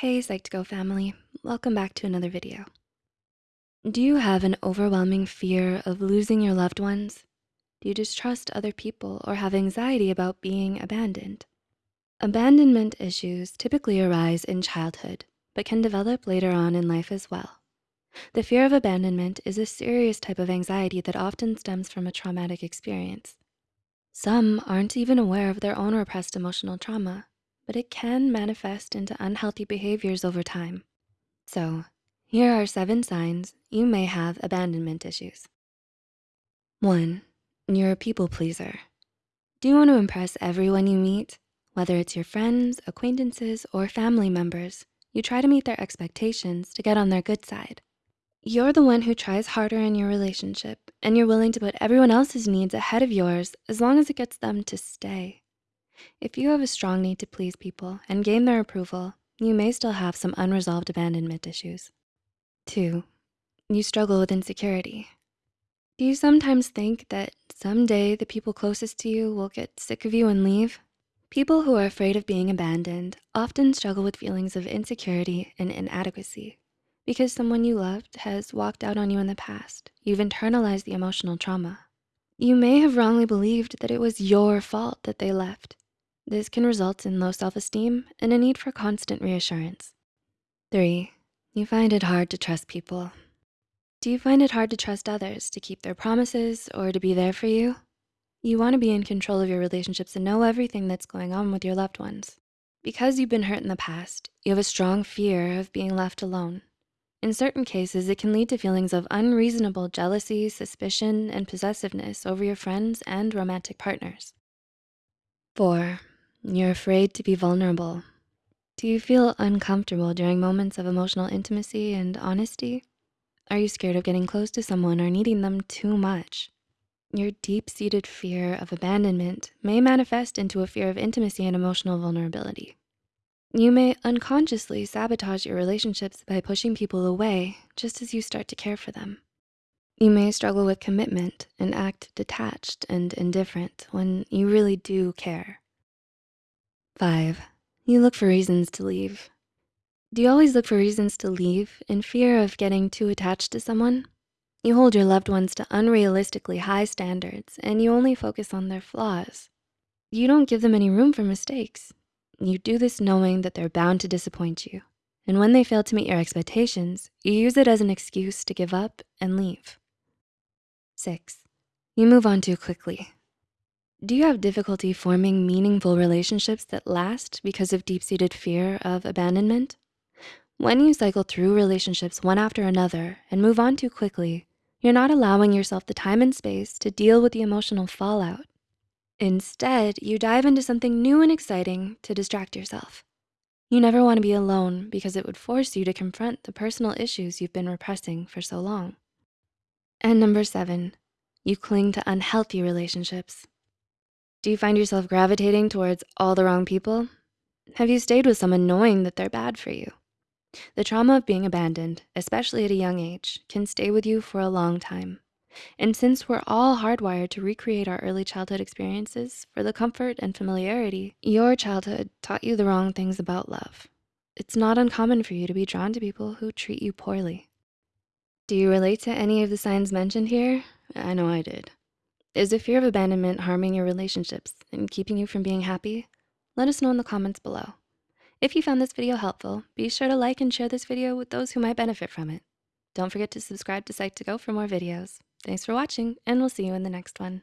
Hey Psych2Go family, welcome back to another video. Do you have an overwhelming fear of losing your loved ones? Do you distrust other people or have anxiety about being abandoned? Abandonment issues typically arise in childhood, but can develop later on in life as well. The fear of abandonment is a serious type of anxiety that often stems from a traumatic experience. Some aren't even aware of their own repressed emotional trauma, but it can manifest into unhealthy behaviors over time. So here are seven signs you may have abandonment issues. One, you're a people pleaser. Do you wanna impress everyone you meet? Whether it's your friends, acquaintances, or family members, you try to meet their expectations to get on their good side. You're the one who tries harder in your relationship and you're willing to put everyone else's needs ahead of yours as long as it gets them to stay. If you have a strong need to please people and gain their approval, you may still have some unresolved abandonment issues. Two, you struggle with insecurity. Do you sometimes think that someday the people closest to you will get sick of you and leave? People who are afraid of being abandoned often struggle with feelings of insecurity and inadequacy. Because someone you loved has walked out on you in the past, you've internalized the emotional trauma. You may have wrongly believed that it was your fault that they left. This can result in low self-esteem and a need for constant reassurance. Three, you find it hard to trust people. Do you find it hard to trust others to keep their promises or to be there for you? You wanna be in control of your relationships and know everything that's going on with your loved ones. Because you've been hurt in the past, you have a strong fear of being left alone. In certain cases, it can lead to feelings of unreasonable jealousy, suspicion, and possessiveness over your friends and romantic partners. Four, you're afraid to be vulnerable. Do you feel uncomfortable during moments of emotional intimacy and honesty? Are you scared of getting close to someone or needing them too much? Your deep-seated fear of abandonment may manifest into a fear of intimacy and emotional vulnerability. You may unconsciously sabotage your relationships by pushing people away just as you start to care for them. You may struggle with commitment and act detached and indifferent when you really do care. Five, you look for reasons to leave. Do you always look for reasons to leave in fear of getting too attached to someone? You hold your loved ones to unrealistically high standards and you only focus on their flaws. You don't give them any room for mistakes you do this knowing that they're bound to disappoint you. And when they fail to meet your expectations, you use it as an excuse to give up and leave. Six, you move on too quickly. Do you have difficulty forming meaningful relationships that last because of deep-seated fear of abandonment? When you cycle through relationships one after another and move on too quickly, you're not allowing yourself the time and space to deal with the emotional fallout. Instead, you dive into something new and exciting to distract yourself. You never wanna be alone because it would force you to confront the personal issues you've been repressing for so long. And number seven, you cling to unhealthy relationships. Do you find yourself gravitating towards all the wrong people? Have you stayed with someone knowing that they're bad for you? The trauma of being abandoned, especially at a young age, can stay with you for a long time. And since we're all hardwired to recreate our early childhood experiences for the comfort and familiarity, your childhood taught you the wrong things about love. It's not uncommon for you to be drawn to people who treat you poorly. Do you relate to any of the signs mentioned here? I know I did. Is the fear of abandonment harming your relationships and keeping you from being happy? Let us know in the comments below. If you found this video helpful, be sure to like and share this video with those who might benefit from it. Don't forget to subscribe to Psych2Go for more videos. Thanks for watching and we'll see you in the next one.